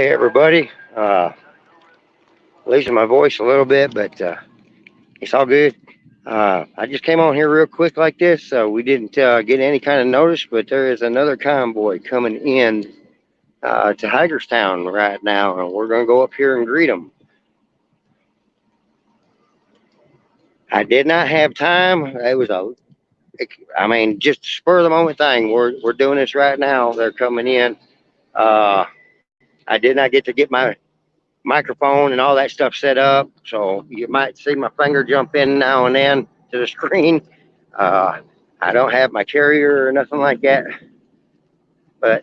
Hey everybody, uh, losing my voice a little bit, but uh, it's all good. Uh, I just came on here real quick like this, so we didn't uh, get any kind of notice, but there is another convoy coming in uh, to Hagerstown right now, and we're going to go up here and greet them. I did not have time. It was a, I mean, just spur of the moment thing. We're, we're doing this right now. They're coming in. Uh, I did not get to get my microphone and all that stuff set up. So you might see my finger jump in now and then to the screen. Uh, I don't have my carrier or nothing like that. But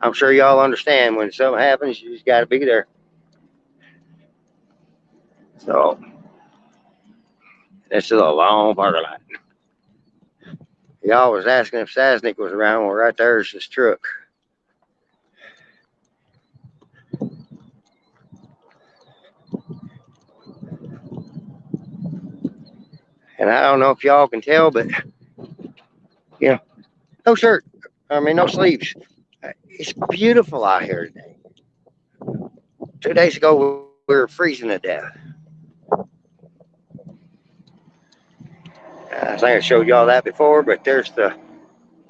I'm sure y'all understand when something happens, you just got to be there. So this is a long parking lot. Y'all was asking if Sasnick was around. Well, right there's his truck. And I don't know if y'all can tell, but you know, no shirt. I mean, no sleeves. It's beautiful out here today. Two days ago, we were freezing to death. I think I showed y'all that before, but there's the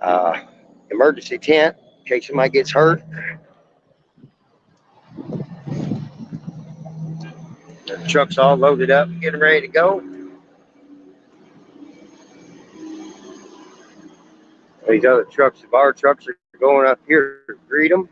uh, emergency tent in case somebody gets hurt. The truck's all loaded up, getting ready to go. These other trucks, the bar trucks are going up here to greet them.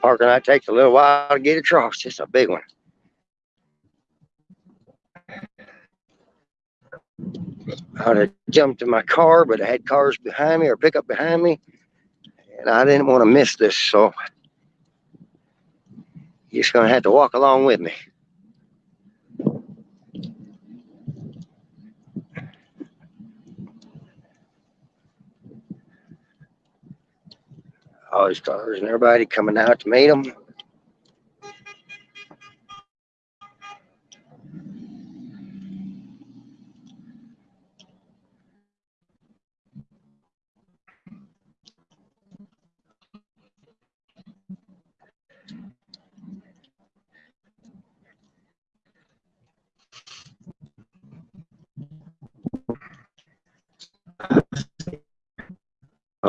Parking lot takes a little while to get across. It's a big one. I'd have jumped in my car, but I had cars behind me or pickup behind me, and I didn't want to miss this, so you're just gonna have to walk along with me. All these cars and everybody coming out to meet them.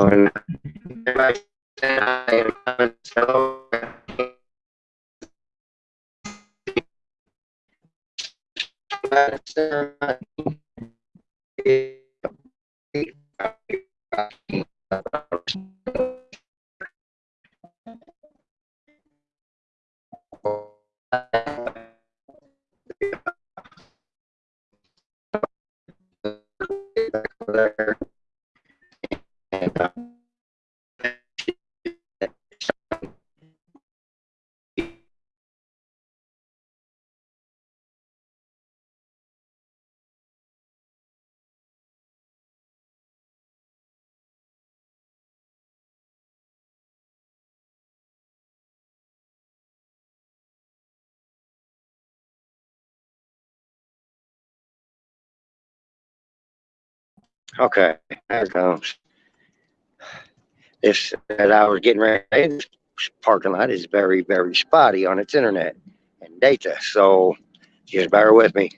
Oh, and everybody saying hi Okay, there it comes. This, as I was getting ready, this parking lot is very, very spotty on its internet and data. So just bear with me.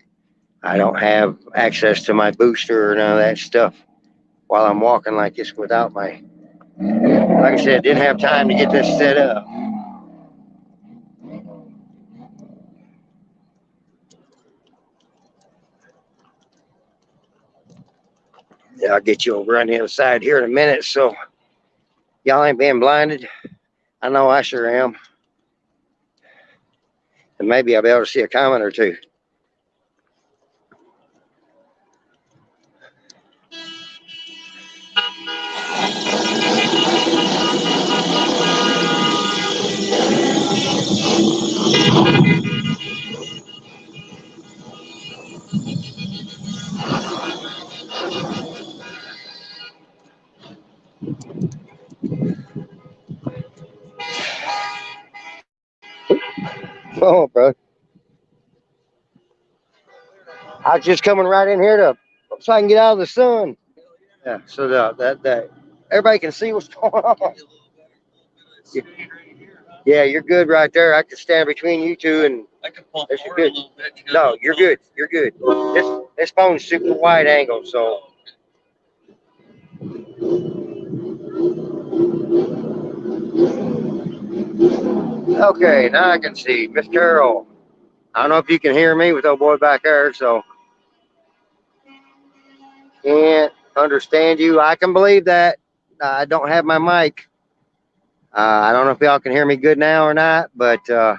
I don't have access to my booster or none of that stuff while I'm walking like this without my, like I said, didn't have time to get this set up. I'll get you over on the other side here in a minute. So y'all ain't being blinded. I know I sure am. And maybe I'll be able to see a comment or two. I was just coming right in here to so I can get out of the sun. Yeah, so the, that that everybody can see what's going on. Yeah, you're good right there. I can stand between you two and I can pump This is good. a bit. to no, you're those. good. You're good. This this phone's super wide angle, so okay, now I can see. Miss Carol. I don't know if you can hear me with old boy back there, so can't understand you. I can believe that. I don't have my mic. Uh, I don't know if y'all can hear me good now or not, but uh,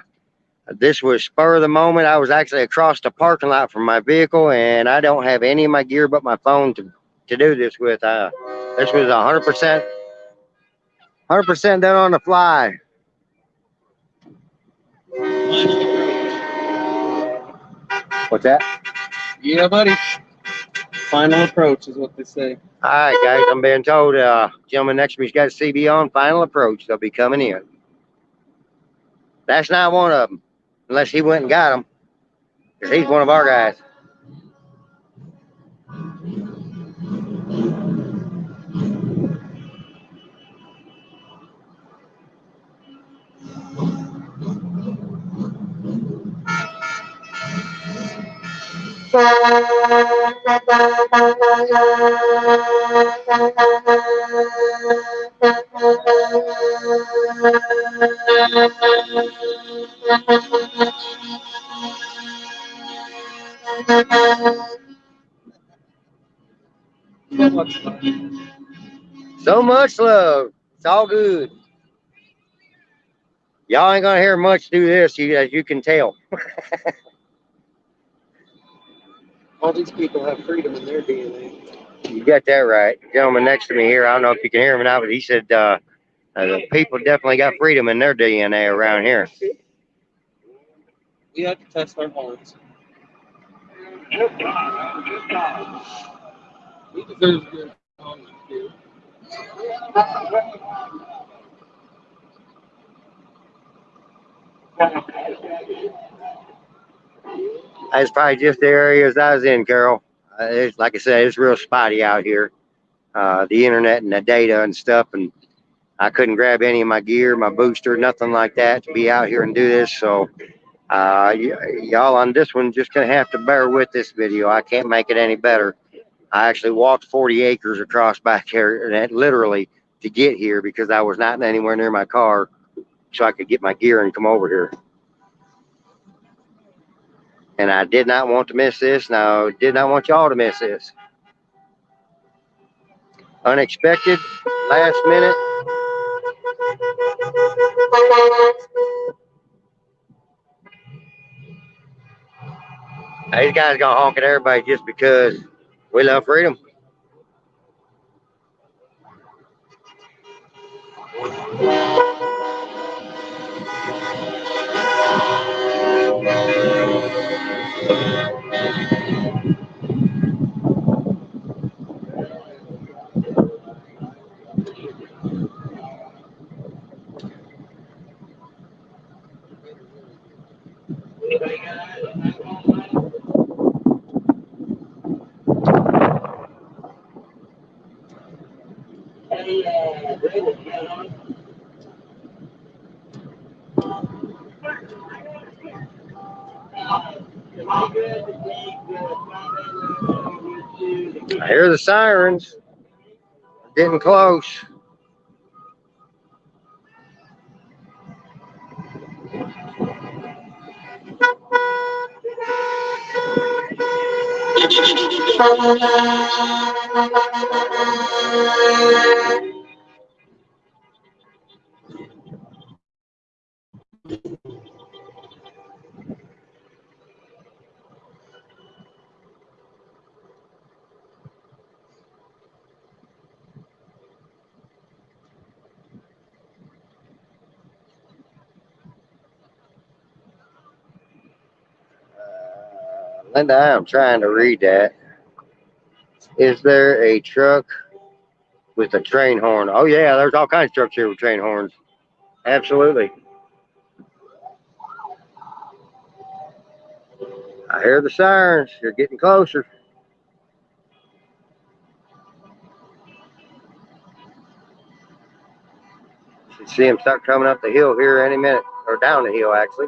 this was spur of the moment. I was actually across the parking lot from my vehicle, and I don't have any of my gear but my phone to, to do this with. Uh, this was 100%, 100% done on the fly. What's that? Yeah, buddy. Final approach is what they say. All right, guys, I'm being told, uh, gentleman next to me's got a CB on, final approach. They'll be coming in. That's not one of them, unless he went and got them, because he's one of our guys. So much love. It's all good. Y'all ain't gonna hear much through this, you, as you can tell. All these people have freedom in their DNA. You got that right. The gentleman next to me here, I don't know if you can hear him or not, but he said uh, uh, the people definitely got freedom in their DNA around here. We have to test our horns. He deserves a good. That's probably just the areas I was in, Carol. Uh, it's, like I said, it's real spotty out here. Uh, the internet and the data and stuff, and I couldn't grab any of my gear, my booster, nothing like that to be out here and do this. So, uh, y'all on this one just gonna have to bear with this video. I can't make it any better. I actually walked 40 acres across back here, and literally to get here because I was not anywhere near my car, so I could get my gear and come over here and I did not want to miss this. Now, did not want y'all to miss this. Unexpected, last minute. These guys gonna honk at everybody just because we love freedom. I hear the sirens. Getting close. Linda, I'm trying to read that. Is there a truck with a train horn? Oh yeah, there's all kinds of trucks here with train horns. Absolutely. I hear the sirens. They're getting closer. See them start coming up the hill here any minute, or down the hill actually.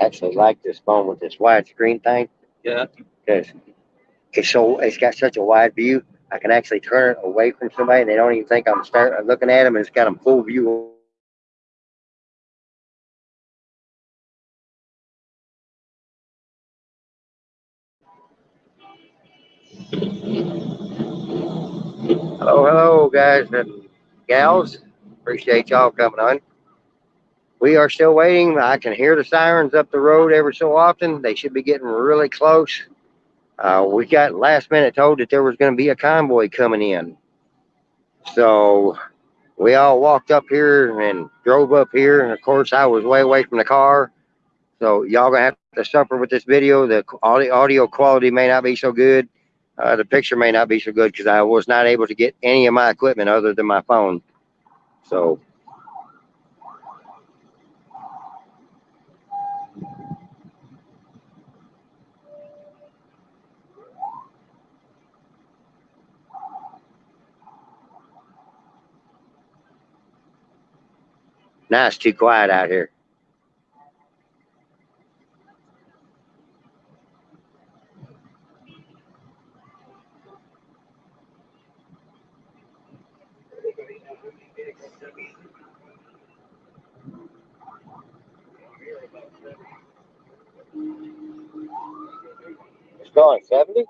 Actually like this phone with this wide screen thing Yeah. because it's so it's got such a wide view. I can actually turn it away from somebody and they don't even think I'm start looking at them and it's got them full view. Hello, hello, guys and gals. Appreciate y'all coming on. We are still waiting. I can hear the sirens up the road every so often. They should be getting really close. Uh, we got last minute told that there was going to be a convoy coming in. So we all walked up here and drove up here. And of course, I was way away from the car. So y'all gonna have to suffer with this video. The audio, audio quality may not be so good. Uh, the picture may not be so good because I was not able to get any of my equipment other than my phone. So now it's too quiet out here. 70?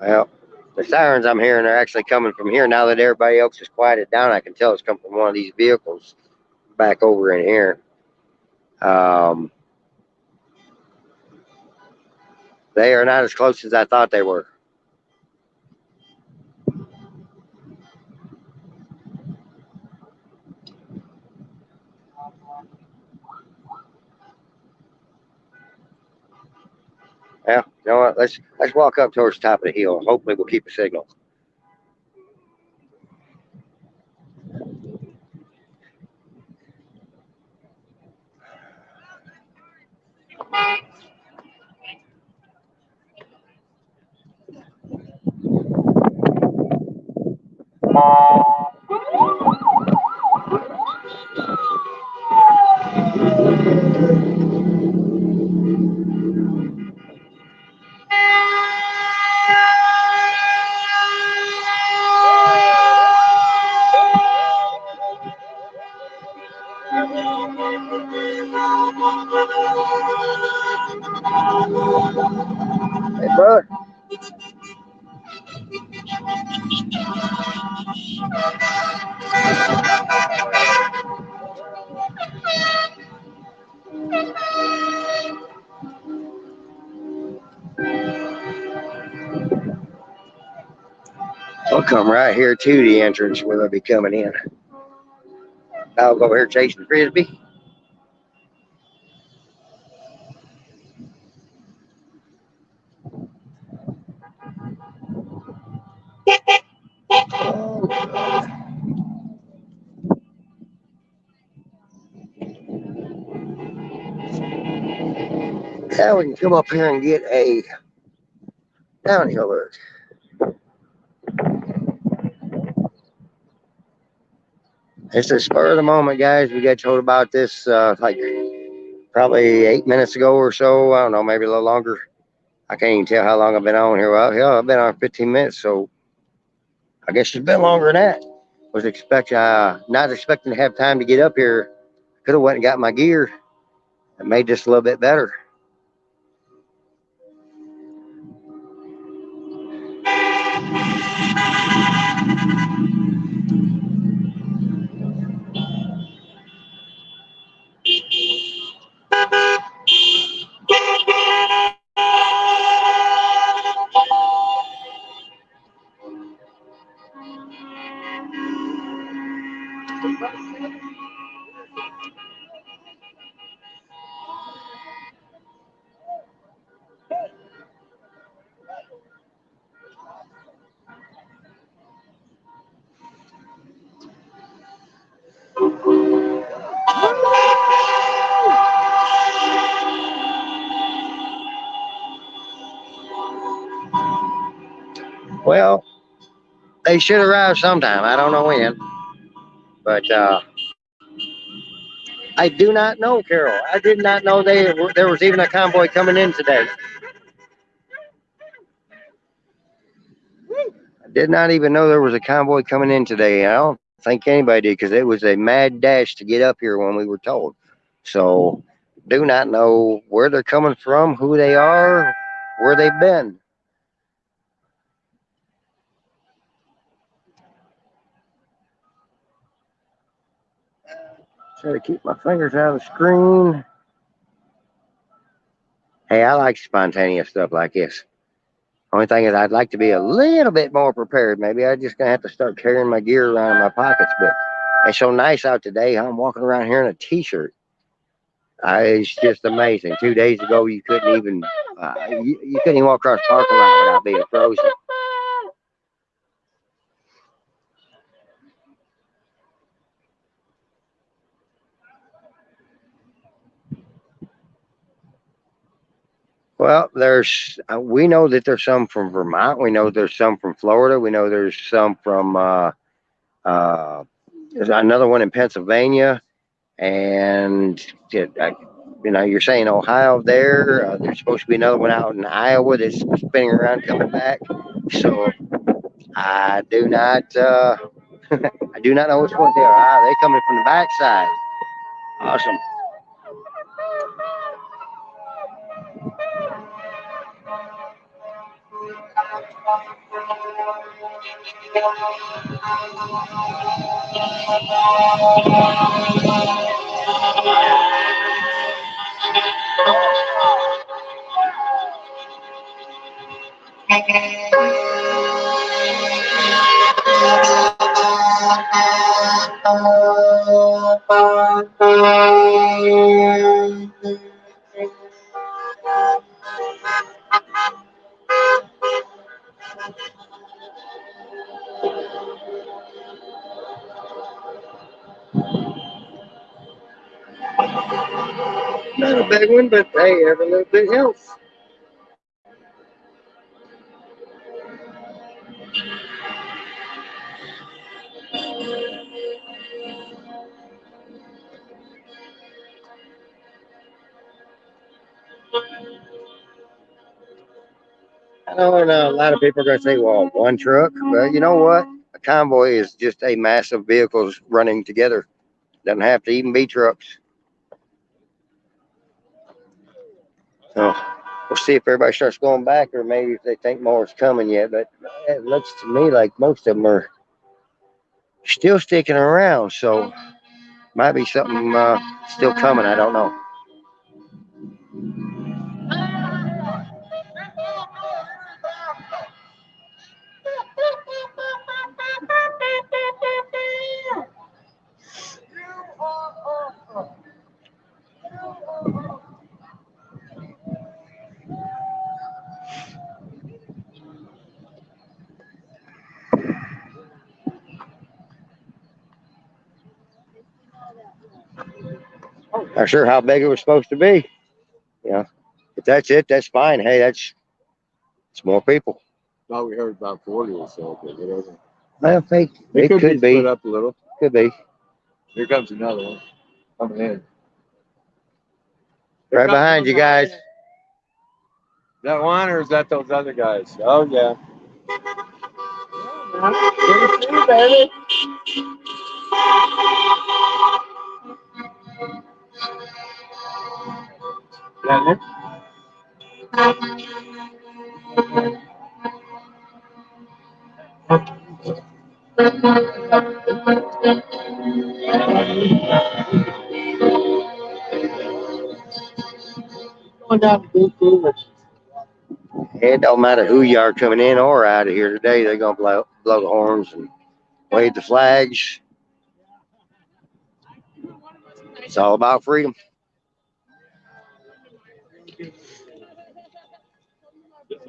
Well, the sirens I'm hearing are actually coming from here. Now that everybody else has quieted down, I can tell it's coming from one of these vehicles back over in here. Um, they are not as close as I thought they were. Yeah, you know what? Let's let's walk up towards the top of the hill. Hopefully, we'll keep a signal. I'll come right here to the entrance where they'll be coming in. I'll go here chasing frisbee. Now we can come up here and get a downhill look. It's a spur of the moment, guys. We got told about this uh, like probably eight minutes ago or so. I don't know, maybe a little longer. I can't even tell how long I've been on here. Well, hell, I've been on 15 minutes, so I guess it's been longer than that. was expect uh, not expecting to have time to get up here. Could have went and got my gear. It made this a little bit better. They should arrive sometime. I don't know when, but uh, I do not know, Carol. I did not know they there was even a convoy coming in today. I did not even know there was a convoy coming in today. I don't think anybody did because it was a mad dash to get up here when we were told. So, do not know where they're coming from, who they are, where they've been. Try to keep my fingers out of the screen. Hey, I like spontaneous stuff like this. Only thing is, I'd like to be a little bit more prepared. Maybe I'm just gonna have to start carrying my gear around in my pockets. But it's so nice out today. I'm walking around here in a t-shirt. Uh, it's just amazing. Two days ago, you couldn't even uh, you, you couldn't even walk across the parking lot without being frozen. Well, there's uh, we know that there's some from Vermont. We know there's some from Florida. We know there's some from uh, uh, there's another one in Pennsylvania, and it, I, you know you're saying Ohio there. Uh, there's supposed to be another one out in Iowa that's spinning around coming back. So I do not uh, I do not know which ones they are. Ah, they coming from the backside. Awesome. Not a big one, but hey, every little bit helps. I know a lot of people are going to say, well, one truck. But you know what? A convoy is just a mass of vehicles running together. Doesn't have to even be trucks. So we'll see if everybody starts going back or maybe if they think more is coming yet. But it looks to me like most of them are still sticking around. So might be something uh, still coming. I don't know. Not sure how big it was supposed to be. Yeah. If that's it, that's fine. Hey, that's it's more people. Thought we heard about forty or so, but it isn't. Well, they, It it could, could be be. split up a little. Could be. Here comes another one coming in. Here Right behind you guys. Is that one or is that those other guys? Oh yeah. Good It don't matter who you are coming in or out of here today, they're gonna blow, blow the horns and wave the flags. It's all about freedom.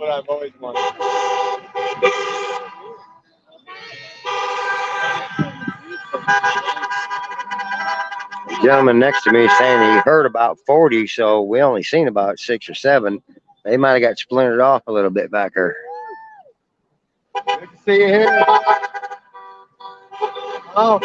What I've always wanted. The gentleman next to me is saying he heard about 40, so we only seen about six or seven. They might have got splintered off a little bit back there. Good to see you here. Oh.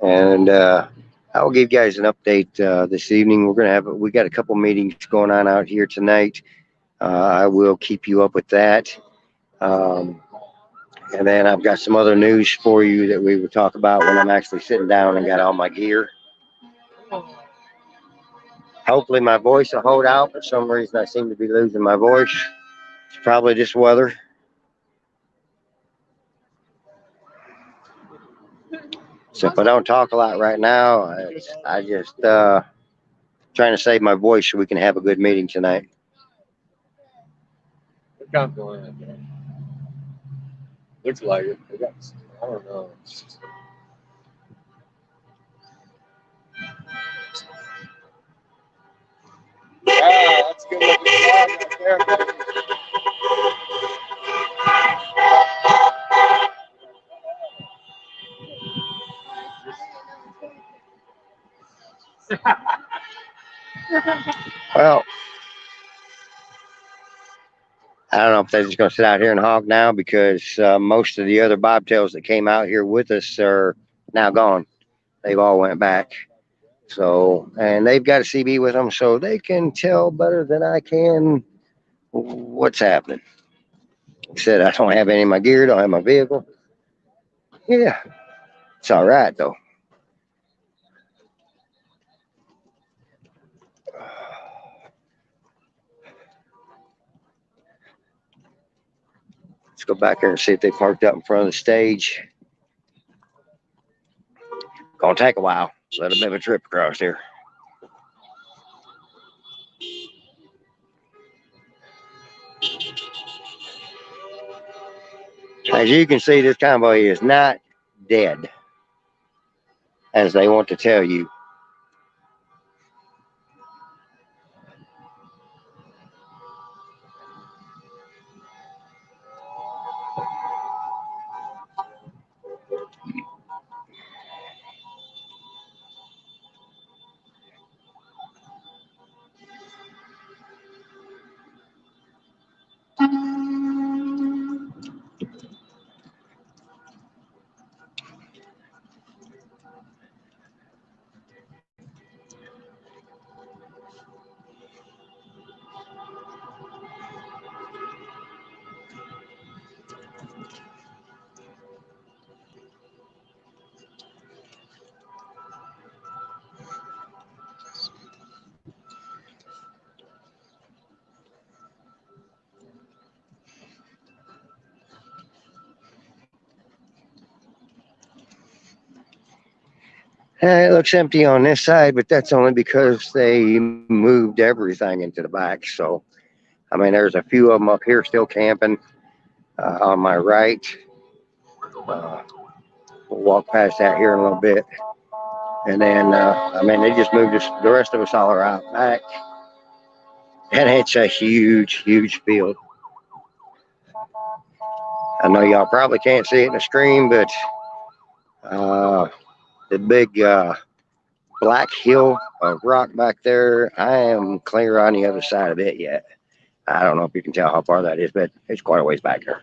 And uh, I will give you guys an update uh, this evening. We're gonna have we got a couple meetings going on out here tonight. Uh, I will keep you up with that. Um, and then I've got some other news for you that we will talk about when I'm actually sitting down and got all my gear. Hopefully my voice will hold out. For some reason, I seem to be losing my voice. It's probably just weather. So if I don't talk a lot right now, I, I just uh, trying to save my voice so we can have a good meeting tonight. Is that? Looks like it. They got, I don't know. Wow, that's good right there. Well, I don't know if they're just going to sit out here and hog now because uh, most of the other bobtails that came out here with us are now gone. They've all went back. So, and they've got a CB with them, so they can tell better than I can what's happening. Like I said I don't have any of my gear, don't have my vehicle. Yeah, it's all right though. Let's go back there and see if they parked up in front of the stage. Gonna take a while. Bit of a trip across here. As you can see, this convoy is not dead, as they want to tell you. It looks empty on this side, but that's only because they moved everything into the back. So, I mean, there's a few of them up here still camping uh, on my right. Uh, we'll walk past that here in a little bit. And then, uh, I mean, they just moved us, the rest of us all are out back. And it's a huge, huge field. I know y'all probably can't see it in the screen, but uh, the big uh, black hill of rock back there. I am clear on the other side of it yet. I don't know if you can tell how far that is, but it's quite a ways back there.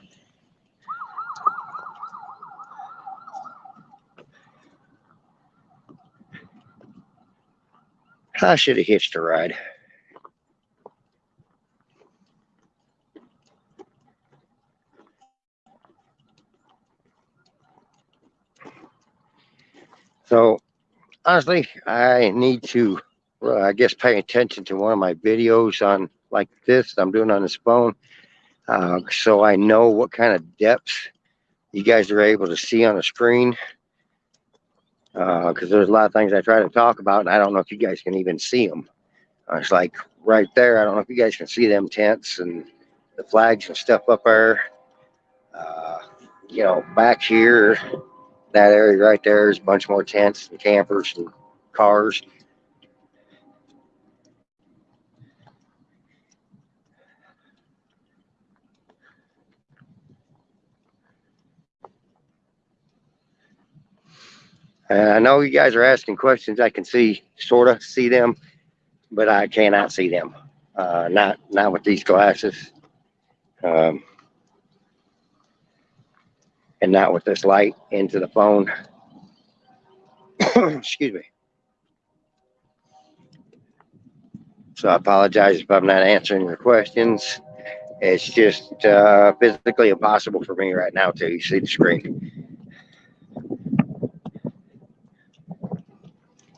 I should have hitched a ride. So honestly, I need to, well, I guess, pay attention to one of my videos on like this I'm doing on this phone, uh, so I know what kind of depths you guys are able to see on the screen. Because there's a lot of things I try to talk about, and I don't know if you guys can even see them. Uh, it's like right there. I don't know if you guys can see them tents and the flags and stuff up there. Uh, you know, back here, that area right there is a bunch more tents and campers and cars. And I know you guys are asking questions. I can see, sort of see them, but I cannot see them. Uh, not, not with these glasses. Um, and not with this light into the phone. Excuse me. So I apologize if I'm not answering your questions. It's just uh, physically impossible for me right now to see the screen.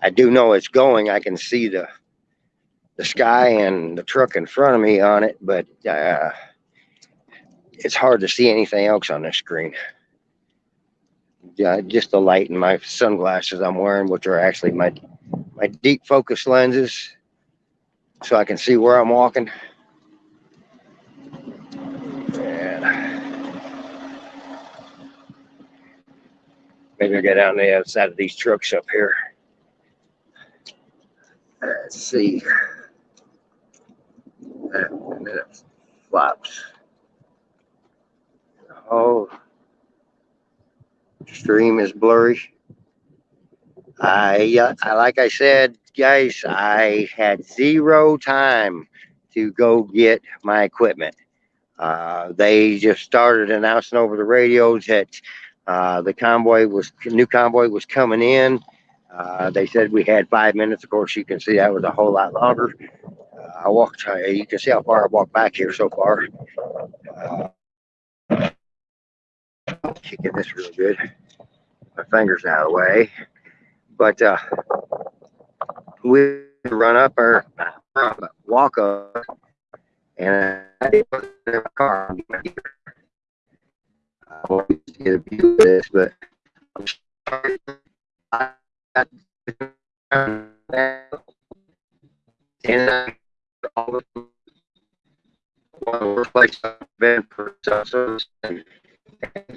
I do know it's going. I can see the the sky and the truck in front of me on it, but uh, it's hard to see anything else on the screen. Yeah, just the light in my sunglasses I'm wearing, which are actually my my deep focus lenses, so I can see where I'm walking. And maybe I'll get down the other side of these trucks up here. Let's see. And then it flops. Oh, stream is blurry. I, uh, I like I said, guys, I had zero time to go get my equipment. Uh, they just started announcing over the radios that uh, the convoy was new convoy was coming in. Uh, they said we had five minutes. Of course, you can see that was a whole lot longer. Uh, I walked. uh, You can see how far I walked back here so far. Uh, kicking this really good. My fingers out of the way, but uh, we run up or uh, walk up, and I in my car. I to get a view of this, but I'm sorry. And I, all of them, one of the worst places I've been for and, and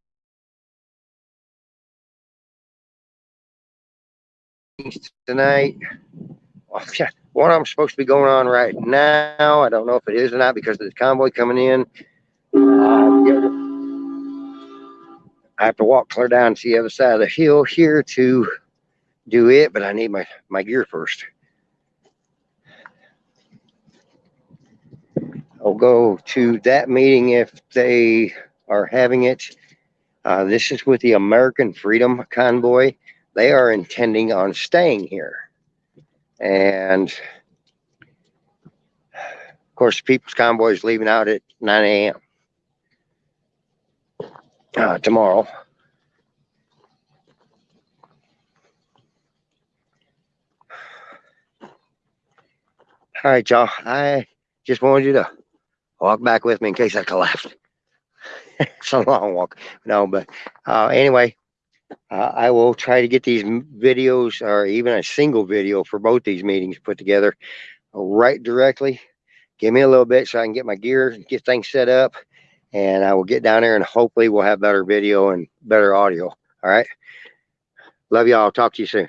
tonight. Yeah, one I'm supposed to be going on right now. I don't know if it is or not because of the convoy coming in. Uh, I have to walk clear down to the other side of the hill here to do it, but I need my, my gear first. I'll go to that meeting if they are having it. Uh, this is with the American Freedom Convoy. They are intending on staying here. And of course, People's Convoy is leaving out at 9 a.m. Uh, tomorrow. All right, y'all. I just wanted you to walk back with me in case I collapsed. it's a long walk. No, but uh, anyway, Uh, I will try to get these videos or even a single video for both these meetings put together right directly. Give me a little bit so I can get my gear, get things set up, and I will get down there and hopefully we'll have better video and better audio. All right. Love y'all. Talk to you soon.